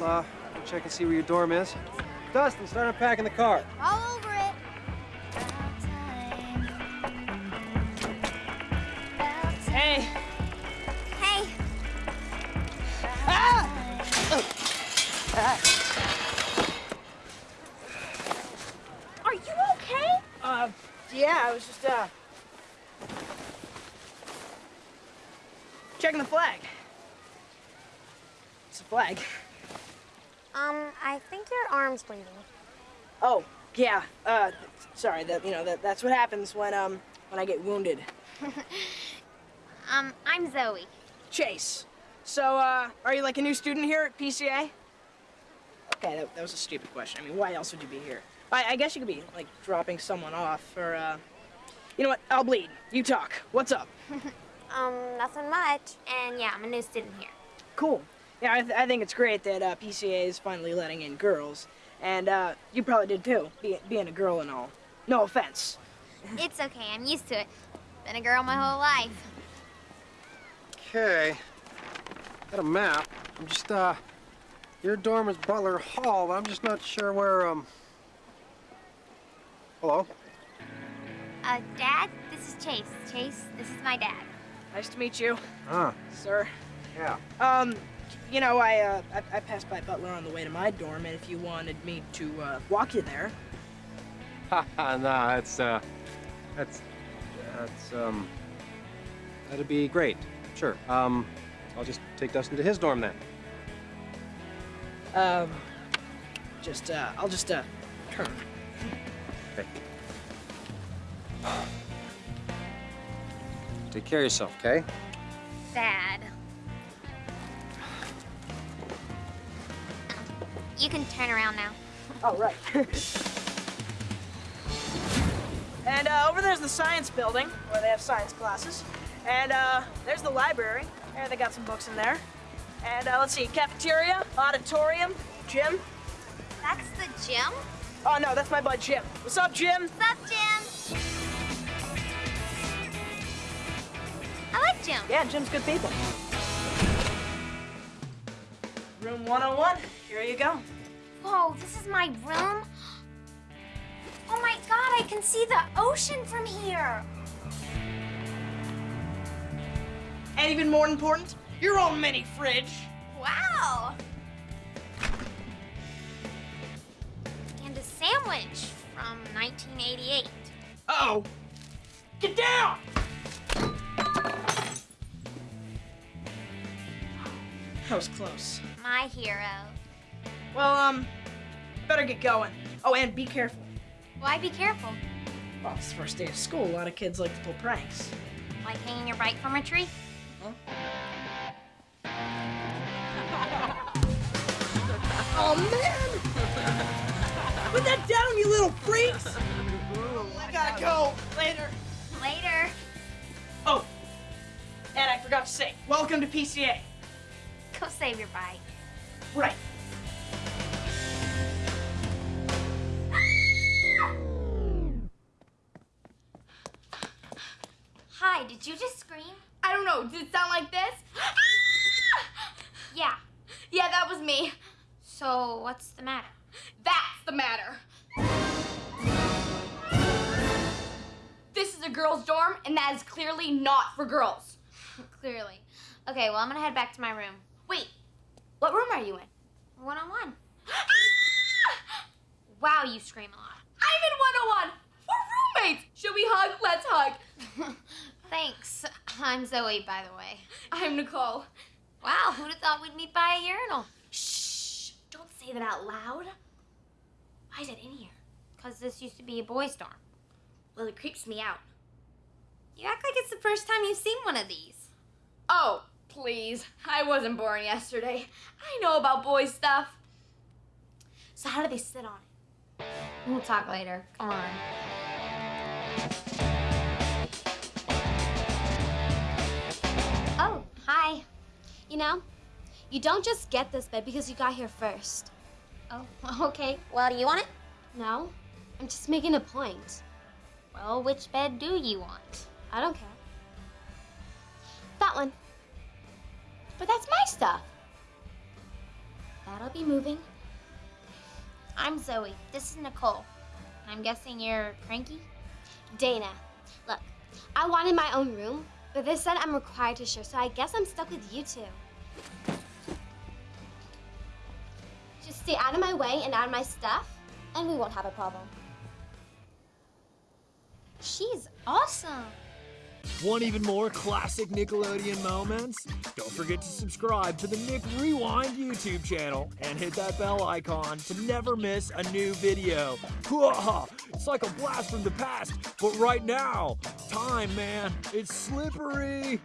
uh, check and see where your dorm is. Dustin, start unpacking the car. All over it. Hey! Hey, Ah! are you okay? Uh, yeah, I was just, uh... Checking the flag. It's a flag. Um, I think your arm's bleeding. Oh, yeah, uh, sorry, that, you know, that, that's what happens when, um, when I get wounded. Um, I'm Zoey. Chase. So, uh, are you like a new student here at PCA? Okay, that, that was a stupid question. I mean, why else would you be here? I, I guess you could be, like, dropping someone off, or, uh... You know what? I'll bleed. You talk. What's up? Um, nothing much. And yeah, I'm a new student here. Cool. Yeah, I, th I think it's great that uh, PCA is finally letting in girls. And, uh, you probably did too, be being a girl and all. No offense. It's okay, I'm used to it. Been a girl my whole life. Okay. Got a map. I'm just, uh, your dorm is Butler Hall. but I'm just not sure where, um... Hello? Uh, Dad, this is Chase. Chase, this is my dad. Nice to meet you, Ah, sir. yeah. Um, you know, I, uh, I, I passed by Butler on the way to my dorm, and if you wanted me to, uh, walk you there, Haha, nah, that's, uh, that's, that's, um, that'd be great. Sure. Um, I'll just take Dustin to his dorm then. um, just, uh, I'll just, uh, turn. Okay. Take care of yourself, okay? Dad. You can turn around now. Oh, right. and, uh, over there's the science building, where they have science classes. And, uh, there's the library, and they got some books in there. And, uh, let's see, cafeteria, auditorium, gym. That's the gym? Oh, no, that's my bud Jim. What's up, Jim? What's up, Jim? I like Jim. Yeah, Jim's good people. Room 101, here you go. Whoa, this is my room? Oh my god, I can see the ocean from here. And even more important, your own mini fridge. Wow. And a sandwich from 1988. Uh-oh. Get down! That was close. My hero. Well, um, better get going. Oh, and be careful. Why be careful? Well, it's the first day of school. A lot of kids like to pull pranks. Like hanging your bike from a tree? Oh, man! Put that down, you little freaks! I gotta go. Later. Later. Oh, and I forgot to say, welcome to PCA. Go save your bike. Right. Did you just scream? I don't know. Did it sound like this? Yeah. yeah, that was me. So, what's the matter? That's the matter. This is a girls' dorm, and that is clearly not for girls. Clearly. Okay, well, I'm gonna head back to my room. Wait, what room are you in? One on one. Wow, you scream a lot. I'm in 101. We're roommates. Should we hug? Let's hug. Than's. I'm Zoey, by the way. I'm Nicole. Wow, who'd have thought we'd meet by a urinal? Shh. Don't say that out loud. Why is it in here? Because this used to be a boys' dorm. Well, it creeps me out. You act like it's the first time you've seen one of these. Oh, please. I wasn't born yesterday. I know about boy stuff. So how do they sit on it? We'll talk later. Come on. You know, you don't just get this bed because you got here first. Oh, okay. Well, do you want it? No, I'm just making a point. Well, which bed do you want? I don't care. That one. But that's my stuff. That'll be moving. I'm Zoey. This is Nicole. I'm guessing you're cranky? Dana, look, I wanted my own room, but they said I'm required to share, so I guess I'm stuck with you two. Just stay out of my way and out of my stuff, and we won't have a problem. She's awesome. Want even more classic Nickelodeon moments? Don't forget to subscribe to the Nick Rewind YouTube channel and hit that bell icon to never miss a new video. It's like a blast from the past, but right now, time, man, it's slippery.